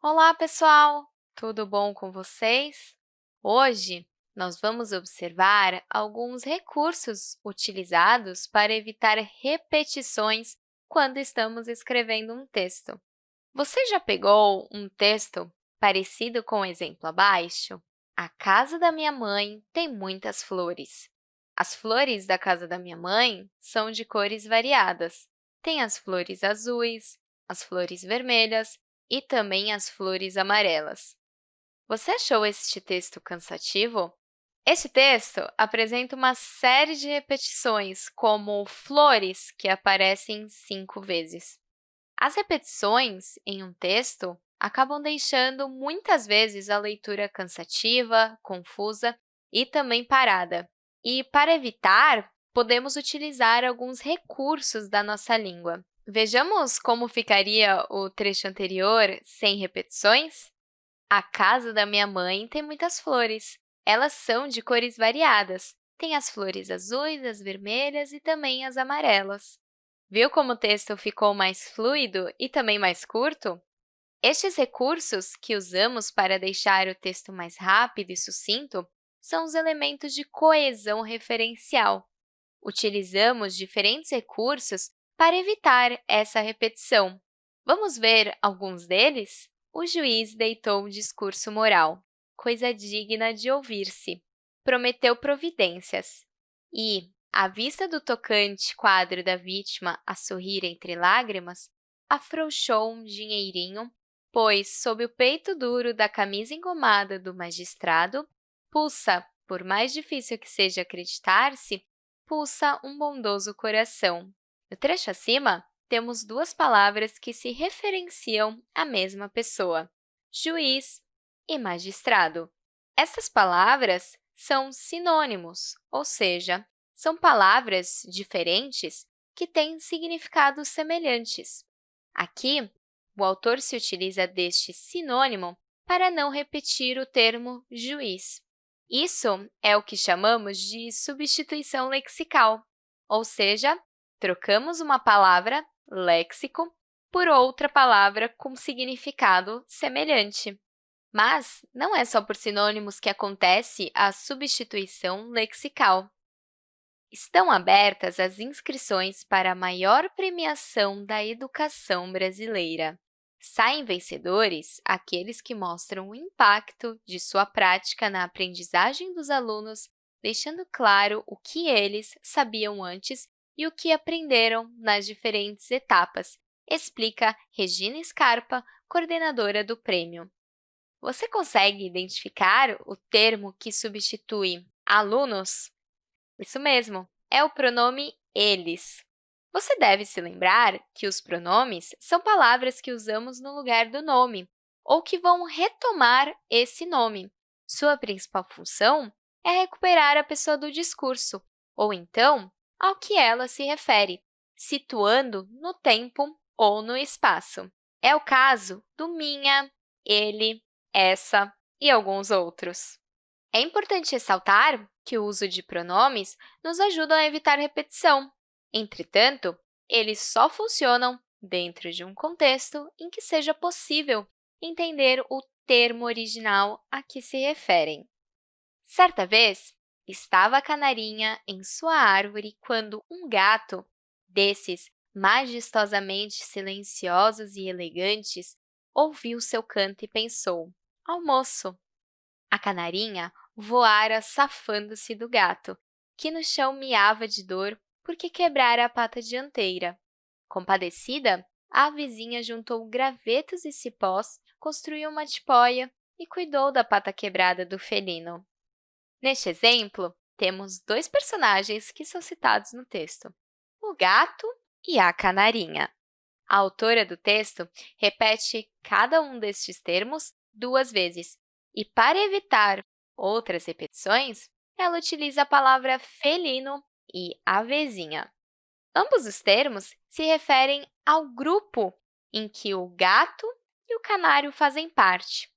Olá, pessoal! Tudo bom com vocês? Hoje, nós vamos observar alguns recursos utilizados para evitar repetições quando estamos escrevendo um texto. Você já pegou um texto parecido com o exemplo abaixo? A casa da minha mãe tem muitas flores. As flores da casa da minha mãe são de cores variadas. Tem as flores azuis, as flores vermelhas e também as flores amarelas. Você achou este texto cansativo? Este texto apresenta uma série de repetições, como flores, que aparecem cinco vezes. As repetições em um texto acabam deixando muitas vezes a leitura cansativa, confusa e também parada. E, para evitar, podemos utilizar alguns recursos da nossa língua. Vejamos como ficaria o trecho anterior sem repetições? A casa da minha mãe tem muitas flores. Elas são de cores variadas. Tem as flores azuis, as vermelhas e também as amarelas. Viu como o texto ficou mais fluido e também mais curto? Estes recursos que usamos para deixar o texto mais rápido e sucinto são os elementos de coesão referencial. Utilizamos diferentes recursos para evitar essa repetição. Vamos ver alguns deles? O juiz deitou um discurso moral, coisa digna de ouvir-se. Prometeu providências. E, à vista do tocante quadro da vítima a sorrir entre lágrimas, afrouxou um dinheirinho, pois, sob o peito duro da camisa engomada do magistrado, Pulsa, por mais difícil que seja acreditar-se, pulsa um bondoso coração. No trecho acima, temos duas palavras que se referenciam à mesma pessoa, juiz e magistrado. Essas palavras são sinônimos, ou seja, são palavras diferentes que têm significados semelhantes. Aqui, o autor se utiliza deste sinônimo para não repetir o termo juiz. Isso é o que chamamos de substituição lexical, ou seja, trocamos uma palavra, léxico, por outra palavra com significado semelhante. Mas não é só por sinônimos que acontece a substituição lexical. Estão abertas as inscrições para a maior premiação da educação brasileira. Saem vencedores aqueles que mostram o impacto de sua prática na aprendizagem dos alunos, deixando claro o que eles sabiam antes e o que aprenderam nas diferentes etapas, explica Regina Scarpa, coordenadora do prêmio. Você consegue identificar o termo que substitui alunos? Isso mesmo, é o pronome eles. Você deve se lembrar que os pronomes são palavras que usamos no lugar do nome ou que vão retomar esse nome. Sua principal função é recuperar a pessoa do discurso, ou então ao que ela se refere, situando no tempo ou no espaço. É o caso do minha, ele, essa e alguns outros. É importante ressaltar que o uso de pronomes nos ajuda a evitar repetição, Entretanto, eles só funcionam dentro de um contexto em que seja possível entender o termo original a que se referem. Certa vez, estava a canarinha em sua árvore quando um gato, desses majestosamente silenciosos e elegantes, ouviu seu canto e pensou, almoço. A canarinha voara safando-se do gato, que no chão miava de dor porque quebrara a pata dianteira. Compadecida, a vizinha juntou gravetos e cipós, construiu uma tipóia e cuidou da pata quebrada do felino. Neste exemplo, temos dois personagens que são citados no texto, o gato e a canarinha. A autora do texto repete cada um destes termos duas vezes, e para evitar outras repetições, ela utiliza a palavra felino e avezinha. Ambos os termos se referem ao grupo em que o gato e o canário fazem parte.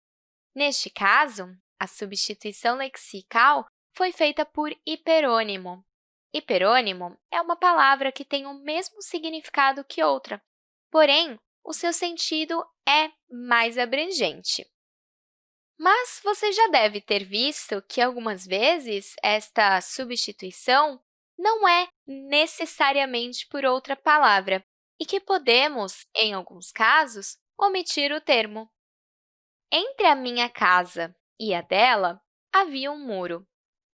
Neste caso, a substituição lexical foi feita por hiperônimo. Hiperônimo é uma palavra que tem o mesmo significado que outra, porém, o seu sentido é mais abrangente. Mas você já deve ter visto que, algumas vezes, esta substituição não é necessariamente por outra palavra e que podemos, em alguns casos, omitir o termo. Entre a minha casa e a dela, havia um muro.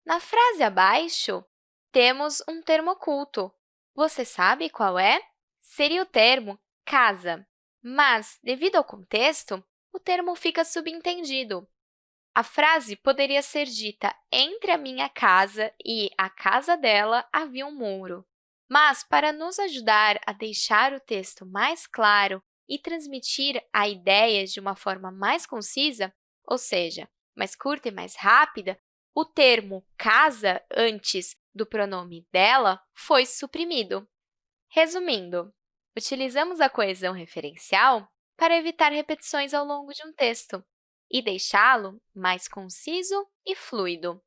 Na frase abaixo, temos um termo oculto. Você sabe qual é? Seria o termo casa, mas, devido ao contexto, o termo fica subentendido. A frase poderia ser dita entre a minha casa e a casa dela havia um muro. Mas, para nos ajudar a deixar o texto mais claro e transmitir a ideia de uma forma mais concisa, ou seja, mais curta e mais rápida, o termo casa antes do pronome dela foi suprimido. Resumindo, utilizamos a coesão referencial para evitar repetições ao longo de um texto e deixá-lo mais conciso e fluido.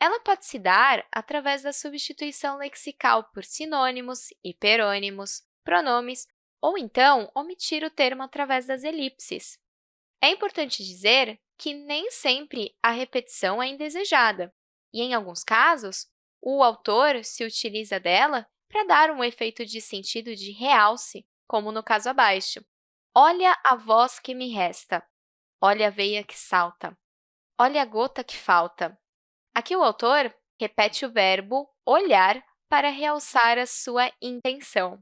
Ela pode se dar através da substituição lexical por sinônimos, hiperônimos, pronomes ou então omitir o termo através das elipses. É importante dizer que nem sempre a repetição é indesejada, e, em alguns casos, o autor se utiliza dela para dar um efeito de sentido de realce, como no caso abaixo. Olha a voz que me resta. Olha a veia que salta. Olha a gota que falta. Aqui o autor repete o verbo olhar para realçar a sua intenção.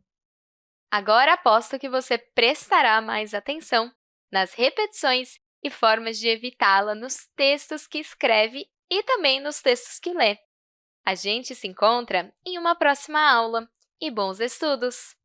Agora aposto que você prestará mais atenção nas repetições e formas de evitá-la nos textos que escreve e também nos textos que lê. A gente se encontra em uma próxima aula e bons estudos!